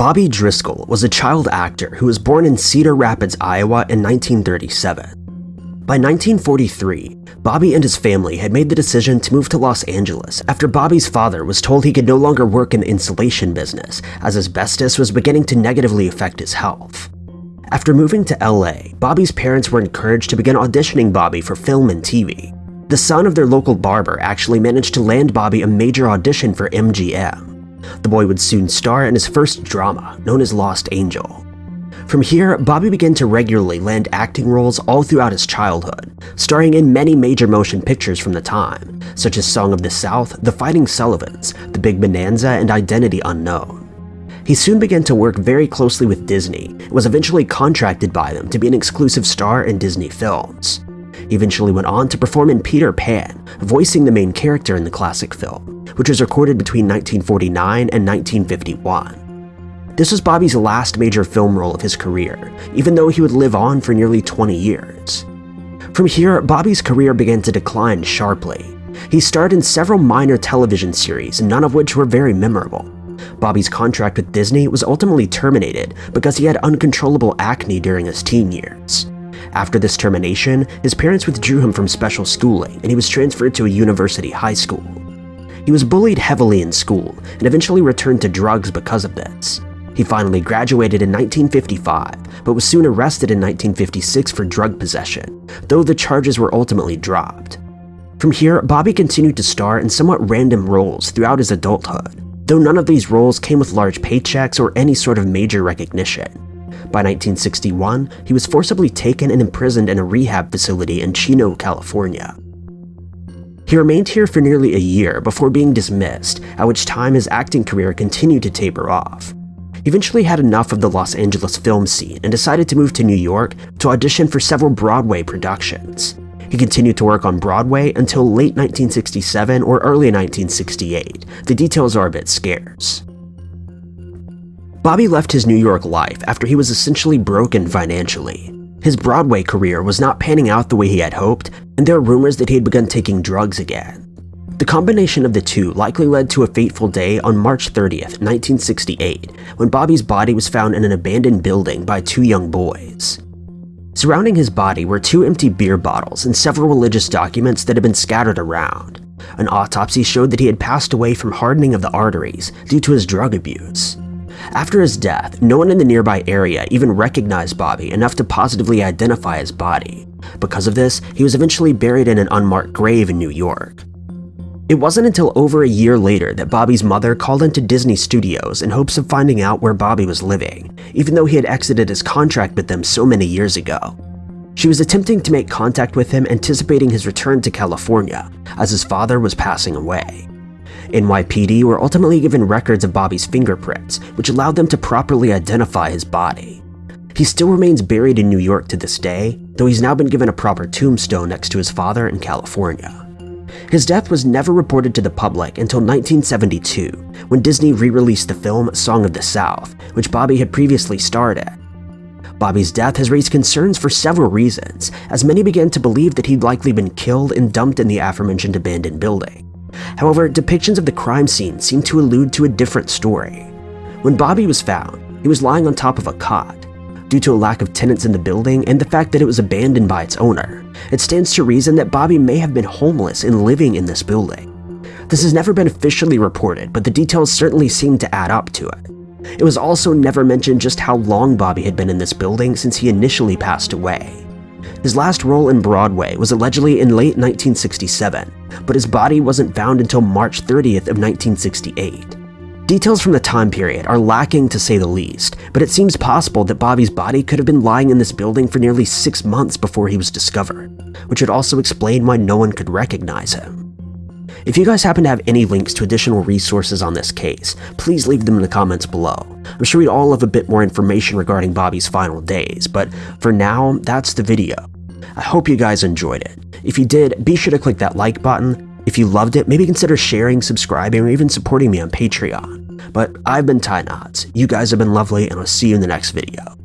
Bobby Driscoll was a child actor who was born in Cedar Rapids, Iowa in 1937. By 1943, Bobby and his family had made the decision to move to Los Angeles after Bobby's father was told he could no longer work in the insulation business as asbestos was beginning to negatively affect his health. After moving to LA, Bobby's parents were encouraged to begin auditioning Bobby for film and TV. The son of their local barber actually managed to land Bobby a major audition for MGM. The boy would soon star in his first drama, known as Lost Angel. From here, Bobby began to regularly land acting roles all throughout his childhood, starring in many major motion pictures from the time, such as Song of the South, The Fighting Sullivans, The Big Bonanza, and Identity Unknown. He soon began to work very closely with Disney and was eventually contracted by them to be an exclusive star in Disney films. Eventually went on to perform in Peter Pan, voicing the main character in the classic film, which was recorded between 1949 and 1951. This was Bobby's last major film role of his career, even though he would live on for nearly 20 years. From here, Bobby's career began to decline sharply. He starred in several minor television series, none of which were very memorable. Bobby's contract with Disney was ultimately terminated because he had uncontrollable acne during his teen years. After this termination, his parents withdrew him from special schooling and he was transferred to a university high school. He was bullied heavily in school and eventually returned to drugs because of this. He finally graduated in 1955, but was soon arrested in 1956 for drug possession, though the charges were ultimately dropped. From here, Bobby continued to star in somewhat random roles throughout his adulthood, though none of these roles came with large paychecks or any sort of major recognition. By 1961, he was forcibly taken and imprisoned in a rehab facility in Chino, California. He remained here for nearly a year before being dismissed, at which time his acting career continued to taper off. He eventually had enough of the Los Angeles film scene and decided to move to New York to audition for several Broadway productions. He continued to work on Broadway until late 1967 or early 1968. The details are a bit scarce. Bobby left his New York life after he was essentially broken financially. His Broadway career was not panning out the way he had hoped, and there are rumors that he had begun taking drugs again. The combination of the two likely led to a fateful day on March 30th, 1968, when Bobby's body was found in an abandoned building by two young boys. Surrounding his body were two empty beer bottles and several religious documents that had been scattered around. An autopsy showed that he had passed away from hardening of the arteries due to his drug abuse. After his death, no one in the nearby area even recognized Bobby enough to positively identify his body. Because of this, he was eventually buried in an unmarked grave in New York. It wasn't until over a year later that Bobby's mother called into Disney Studios in hopes of finding out where Bobby was living, even though he had exited his contract with them so many years ago. She was attempting to make contact with him anticipating his return to California, as his father was passing away. NYPD were ultimately given records of Bobby's fingerprints, which allowed them to properly identify his body. He still remains buried in New York to this day, though he's now been given a proper tombstone next to his father in California. His death was never reported to the public until 1972, when Disney re-released the film Song of the South, which Bobby had previously starred in. Bobby's death has raised concerns for several reasons, as many began to believe that he'd likely been killed and dumped in the aforementioned abandoned building. However, depictions of the crime scene seem to allude to a different story. When Bobby was found, he was lying on top of a cot. Due to a lack of tenants in the building and the fact that it was abandoned by its owner, it stands to reason that Bobby may have been homeless and living in this building. This has never been officially reported, but the details certainly seem to add up to it. It was also never mentioned just how long Bobby had been in this building since he initially passed away. His last role in Broadway was allegedly in late 1967, but his body wasn't found until March 30th of 1968. Details from the time period are lacking to say the least, but it seems possible that Bobby's body could have been lying in this building for nearly six months before he was discovered, which would also explain why no one could recognize him. If you guys happen to have any links to additional resources on this case, please leave them in the comments below. I'm sure we'd all love a bit more information regarding Bobby's final days, but for now, that's the video. I hope you guys enjoyed it. If you did, be sure to click that like button. If you loved it, maybe consider sharing, subscribing, or even supporting me on Patreon. But I've been Ty Knots, you guys have been lovely, and I'll see you in the next video.